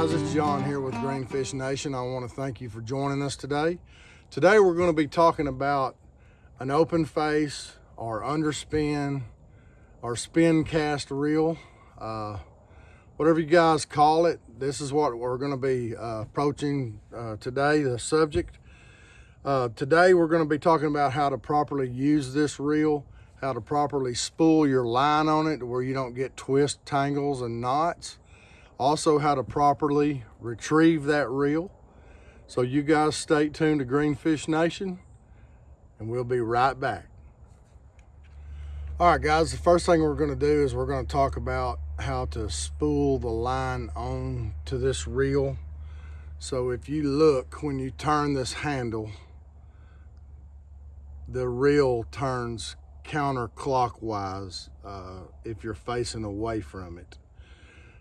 guys, it's John here with Greenfish Nation. I want to thank you for joining us today. Today we're going to be talking about an open face or underspin or spin cast reel. Uh, whatever you guys call it, this is what we're going to be uh, approaching uh, today, the subject. Uh, today we're going to be talking about how to properly use this reel, how to properly spool your line on it where you don't get twist, tangles, and knots also how to properly retrieve that reel. So you guys stay tuned to Greenfish Nation and we'll be right back. All right, guys, the first thing we're gonna do is we're gonna talk about how to spool the line on to this reel. So if you look, when you turn this handle, the reel turns counterclockwise uh, if you're facing away from it.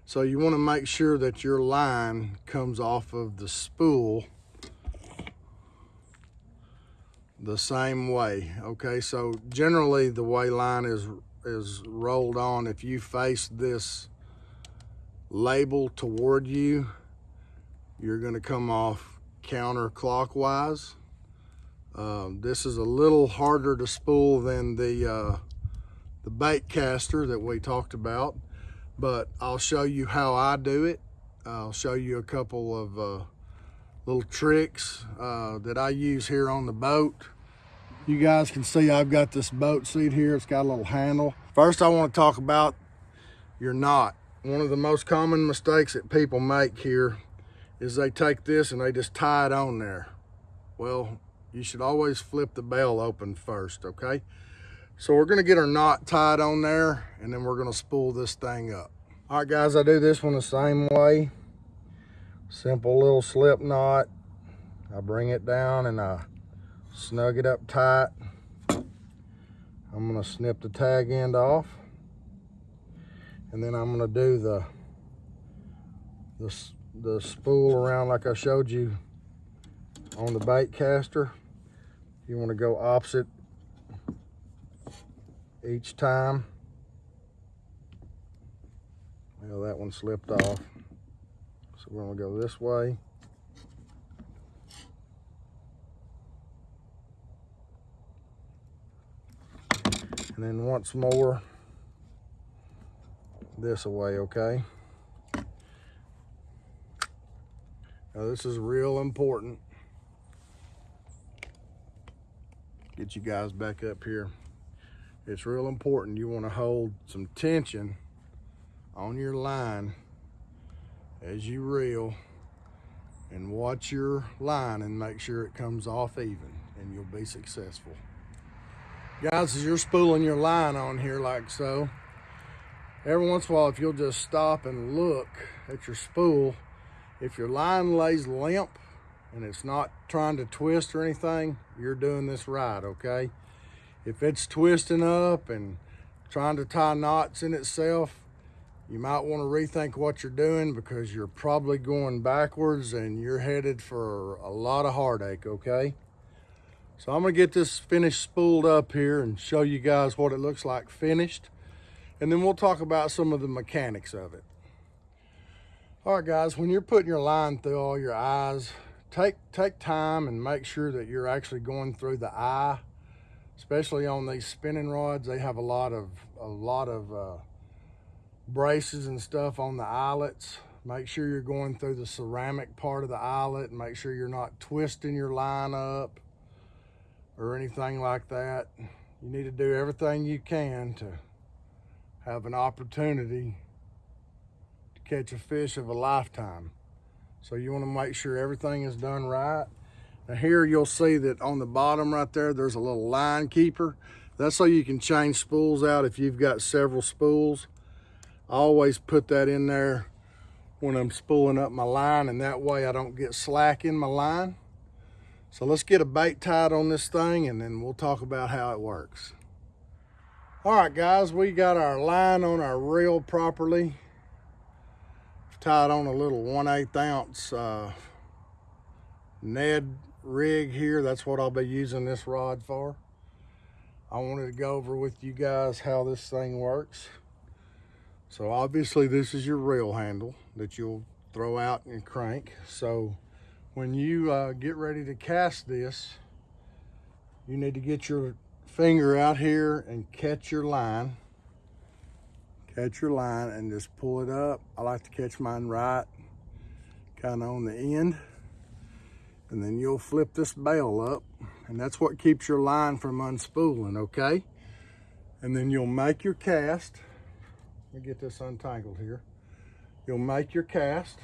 So you want to make sure that your line comes off of the spool the same way. Okay, so generally the way line is is rolled on, if you face this label toward you, you're going to come off counterclockwise. Um, this is a little harder to spool than the uh, the bait caster that we talked about but I'll show you how I do it. I'll show you a couple of uh, little tricks uh, that I use here on the boat. You guys can see I've got this boat seat here. It's got a little handle. First, I want to talk about your knot. One of the most common mistakes that people make here is they take this and they just tie it on there. Well, you should always flip the bail open first, okay? So we're gonna get our knot tied on there and then we're gonna spool this thing up. All right guys, I do this one the same way. Simple little slip knot. I bring it down and I snug it up tight. I'm gonna snip the tag end off. And then I'm gonna do the, the, the spool around like I showed you on the bait caster. You wanna go opposite each time. Well, that one slipped off. So we're gonna go this way. And then once more, this away, okay? Now this is real important. Get you guys back up here it's real important you want to hold some tension on your line as you reel and watch your line and make sure it comes off even and you'll be successful. Guys, as you're spooling your line on here like so, every once in a while, if you'll just stop and look at your spool, if your line lays limp and it's not trying to twist or anything, you're doing this right, okay? If it's twisting up and trying to tie knots in itself, you might want to rethink what you're doing because you're probably going backwards and you're headed for a lot of heartache, okay? So I'm gonna get this finished spooled up here and show you guys what it looks like finished. And then we'll talk about some of the mechanics of it. All right, guys, when you're putting your line through all your eyes, take, take time and make sure that you're actually going through the eye especially on these spinning rods. They have a lot of a lot of uh, braces and stuff on the eyelets. Make sure you're going through the ceramic part of the eyelet and make sure you're not twisting your line up or anything like that. You need to do everything you can to have an opportunity to catch a fish of a lifetime. So you want to make sure everything is done right now here you'll see that on the bottom right there, there's a little line keeper. That's so you can change spools out if you've got several spools. I always put that in there when I'm spooling up my line and that way I don't get slack in my line. So let's get a bait tied on this thing and then we'll talk about how it works. All right, guys, we got our line on our reel properly. Tied on a little 1 8 ounce uh, Ned rig here. That's what I'll be using this rod for. I wanted to go over with you guys how this thing works. So obviously this is your reel handle that you'll throw out and crank. So when you uh, get ready to cast this, you need to get your finger out here and catch your line. Catch your line and just pull it up. I like to catch mine right, kind of on the end. And then you'll flip this bail up and that's what keeps your line from unspooling, okay? And then you'll make your cast. Let me get this untangled here. You'll make your cast.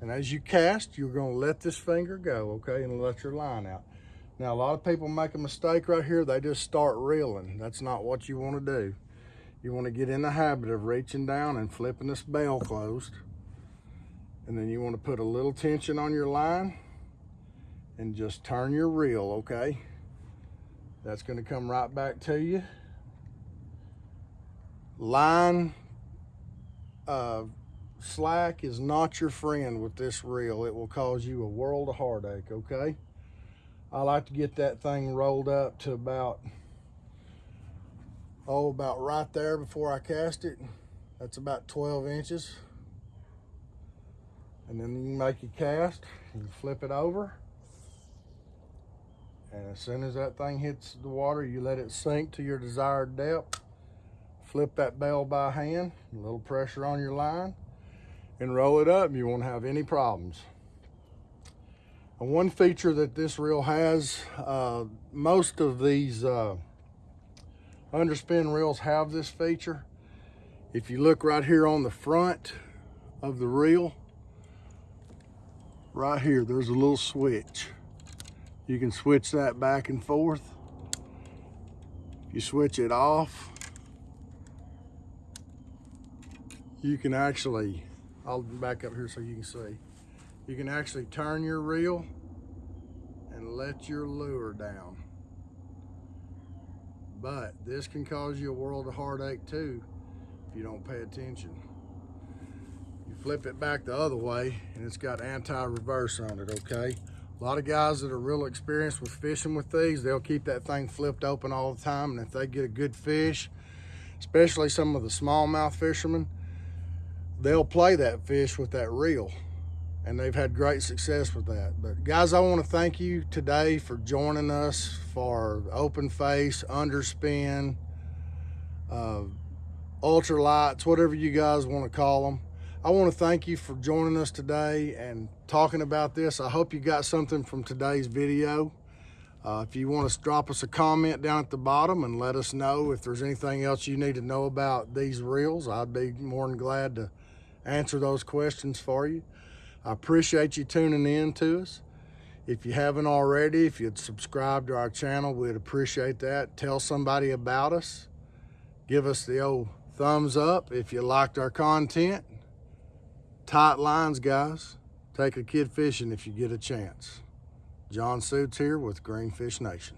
And as you cast, you're gonna let this finger go, okay? And let your line out. Now, a lot of people make a mistake right here. They just start reeling. That's not what you wanna do. You wanna get in the habit of reaching down and flipping this bail closed. And then you wanna put a little tension on your line and just turn your reel, okay? That's gonna come right back to you. Line uh, slack is not your friend with this reel. It will cause you a world of heartache, okay? I like to get that thing rolled up to about, oh, about right there before I cast it. That's about 12 inches. And then you make your cast, you flip it over. And as soon as that thing hits the water, you let it sink to your desired depth. Flip that bail by hand, a little pressure on your line, and roll it up. You won't have any problems. And one feature that this reel has, uh, most of these uh, underspin reels have this feature. If you look right here on the front of the reel, right here, there's a little switch. You can switch that back and forth. If you switch it off. You can actually, I'll back up here so you can see. You can actually turn your reel and let your lure down. But this can cause you a world of heartache too if you don't pay attention. Flip it back the other way and it's got anti-reverse on it, okay? A lot of guys that are real experienced with fishing with these, they'll keep that thing flipped open all the time. And if they get a good fish, especially some of the smallmouth fishermen, they'll play that fish with that reel. And they've had great success with that. But guys, I want to thank you today for joining us for open face, underspin, uh, ultralights, whatever you guys want to call them. I want to thank you for joining us today and talking about this. I hope you got something from today's video. Uh, if you want to drop us a comment down at the bottom and let us know if there's anything else you need to know about these reels, I'd be more than glad to answer those questions for you. I appreciate you tuning in to us. If you haven't already, if you'd subscribe to our channel, we'd appreciate that. Tell somebody about us. Give us the old thumbs up if you liked our content. Tight lines, guys. Take a kid fishing if you get a chance. John Suits here with Greenfish Nation.